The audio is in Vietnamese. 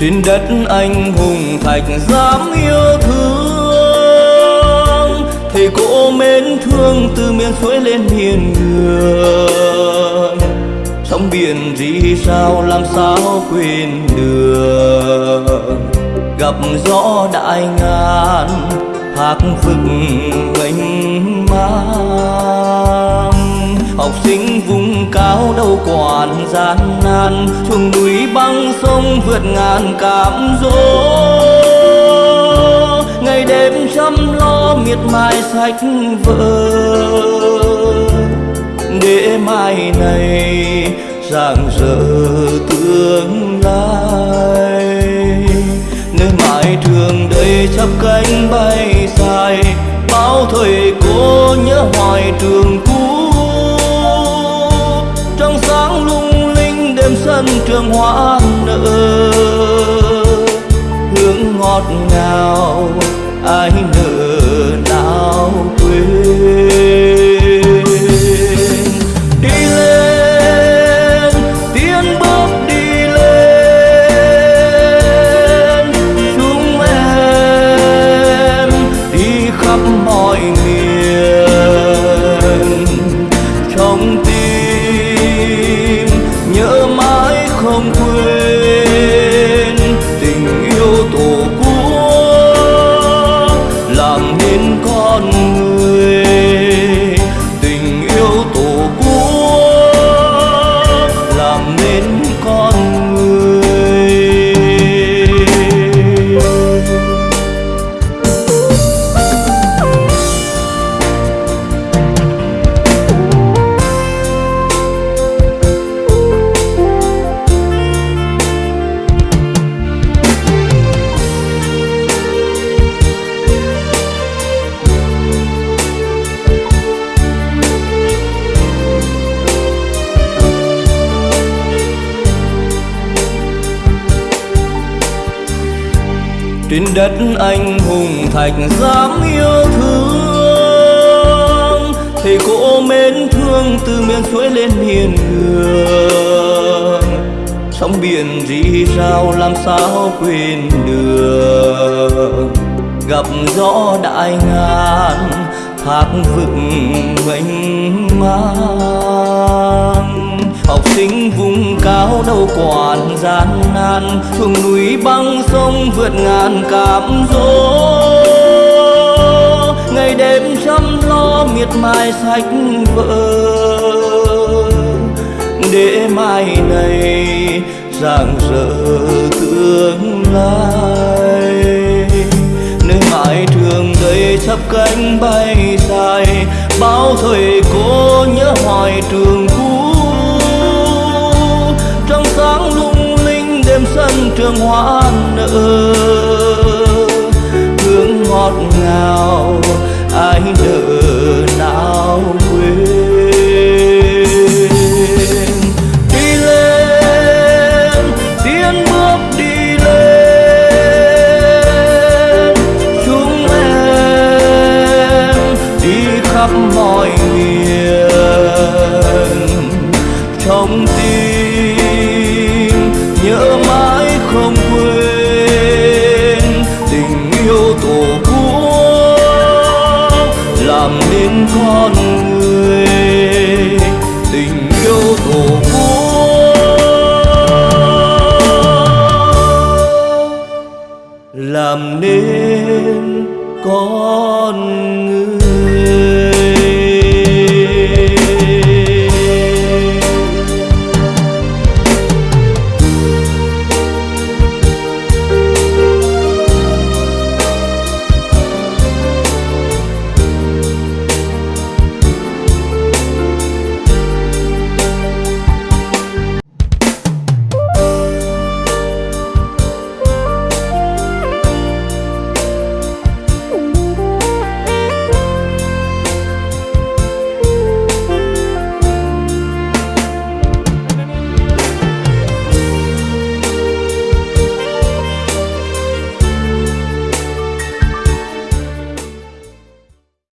trên đất anh hùng thạch dám yêu thương, thầy cô mến thương từ miền suối lên miền đường. Sóng biển gì sao làm sao quên đường gặp gió đại ngàn, hạc vực mênh mang học sinh vùng cao đâu quản gian nan. Chuồng núi băng sông vượt ngàn cảm dỗ. Ngày đêm chăm lo miệt mài sách vở. Để mai này rạng rỡ tương lai. Nơi mãi trường đây chắp cánh bay dài. Bao thời cô nhớ hoài trường sân trường hoa nở hương ngọt ngào ai nở trên đất anh hùng thạch dám yêu thương. Thầy cô mến thương từ miền suối lên miền hương, sóng biển rì rào làm sao quên được. Gặp gió đại ngàn thác vực mênh mang sinh vùng cao đâu quản gian nan chuồng núi băng sông vượt ngàn cảm dỗ. Ngày đêm chăm lo miệt mài sách vợ để mai này rạng rỡ tương lai. Nơi mãi trường đây chắp cánh bay dài, bao thời cô nhớ hoài trường hương hoa nở hương ngọt ngào, ai nỡ nào quên. Đi lên, tiến bước đi lên. Chúng em đi khắp mọi miền. Trong tim nhớ mãi làm nên con người tình yêu tổ quốc làm nên con người.